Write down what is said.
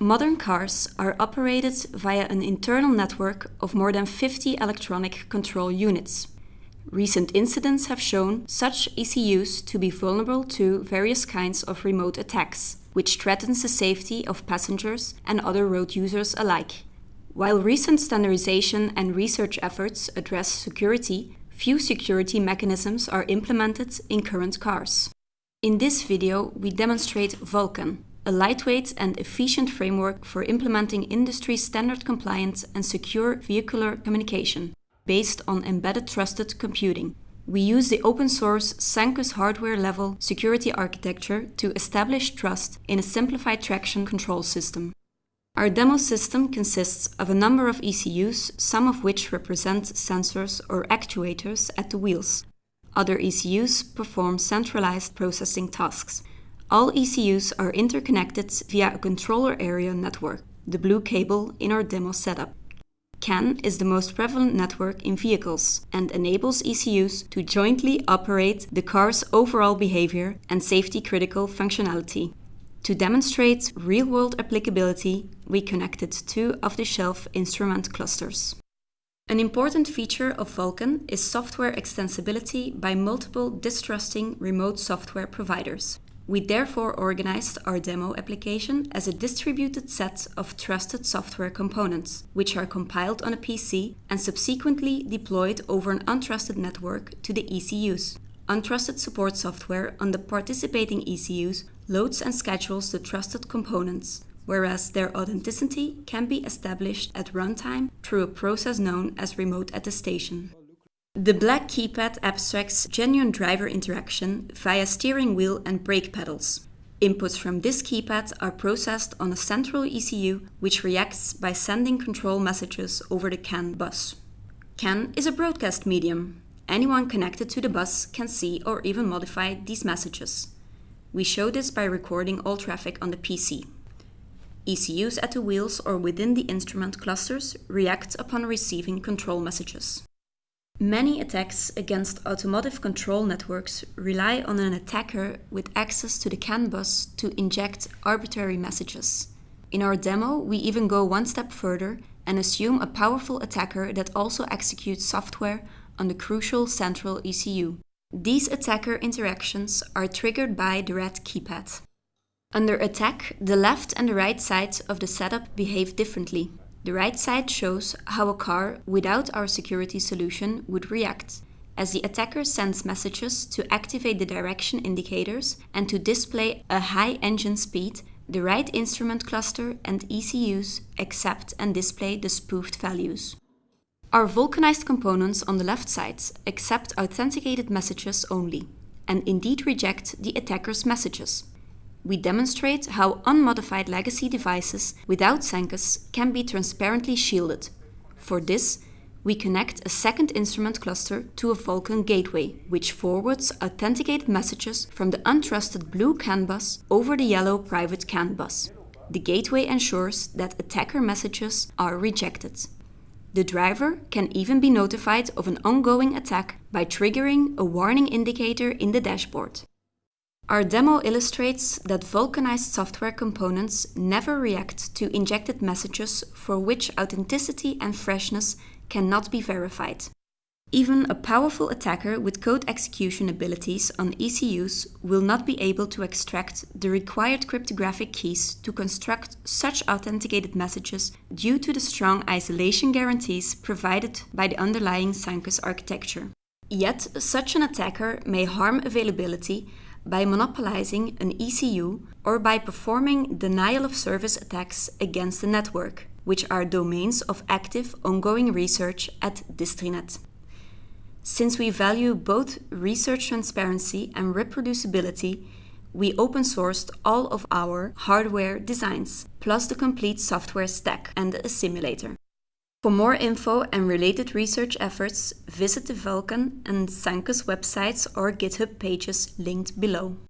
Modern cars are operated via an internal network of more than 50 electronic control units. Recent incidents have shown such ECUs to be vulnerable to various kinds of remote attacks, which threatens the safety of passengers and other road users alike. While recent standardization and research efforts address security, few security mechanisms are implemented in current cars. In this video, we demonstrate VulCAN, a lightweight and efficient framework for implementing industry standard compliant and secure vehicular communication based on embedded trusted computing. We use the open source Sancus hardware level security architecture to establish trust in a simplified traction control system. Our demo system consists of a number of ECUs, some of which represent sensors or actuators at the wheels. Other ECUs perform centralized processing tasks. All ECUs are interconnected via a controller area network, the blue cable in our demo setup. CAN is the most prevalent network in vehicles and enables ECUs to jointly operate the car's overall behavior and safety-critical functionality. To demonstrate real-world applicability, we connected two off-the-shelf instrument clusters. An important feature of VulCAN is software extensibility by multiple distrusting remote software providers. We therefore organized our demo application as a distributed set of trusted software components, which are compiled on a PC and subsequently deployed over an untrusted network to the ECUs. Untrusted support software on the participating ECUs loads and schedules the trusted components, whereas their authenticity can be established at runtime through a process known as remote attestation. The black keypad abstracts genuine driver interaction via steering wheel and brake pedals. Inputs from this keypad are processed on a central ECU which reacts by sending control messages over the CAN bus. CAN is a broadcast medium. Anyone connected to the bus can see or even modify these messages. We show this by recording all traffic on the PC. ECUs at the wheels or within the instrument clusters react upon receiving control messages. Many attacks against automotive control networks rely on an attacker with access to the CAN bus to inject arbitrary messages. In our demo, we even go one step further and assume a powerful attacker that also executes software on the crucial central ECU. These attacker interactions are triggered by the red keypad. Under attack, the left and the right sides of the setup behave differently. The right side shows how a car without our security solution would react, as the attacker sends messages to activate the direction indicators and to display a high engine speed, the right instrument cluster and ECUs accept and display the spoofed values. Our vulcanized components on the left side accept authenticated messages only, and indeed reject the attacker's messages, we demonstrate how unmodified legacy devices without Sancus can be transparently shielded. For this, we connect a second instrument cluster to a VulCAN gateway, which forwards authenticated messages from the untrusted blue CAN bus over the yellow private CAN bus. The gateway ensures that attacker messages are rejected. The driver can even be notified of an ongoing attack by triggering a warning indicator in the dashboard. Our demo illustrates that vulcanized software components never react to injected messages for which authenticity and freshness cannot be verified. Even a powerful attacker with code execution abilities on ECUs will not be able to extract the required cryptographic keys to construct such authenticated messages due to the strong isolation guarantees provided by the underlying Sancus architecture. Yet, such an attacker may harm availability by monopolizing an ECU or by performing denial of service attacks against the network, which are domains of active ongoing research at Distrinet. Since we value both research transparency and reproducibility, we open sourced all of our hardware designs, plus the complete software stack and a simulator. For more info and related research efforts, visit the VulCAN and Sancus websites or GitHub pages linked below.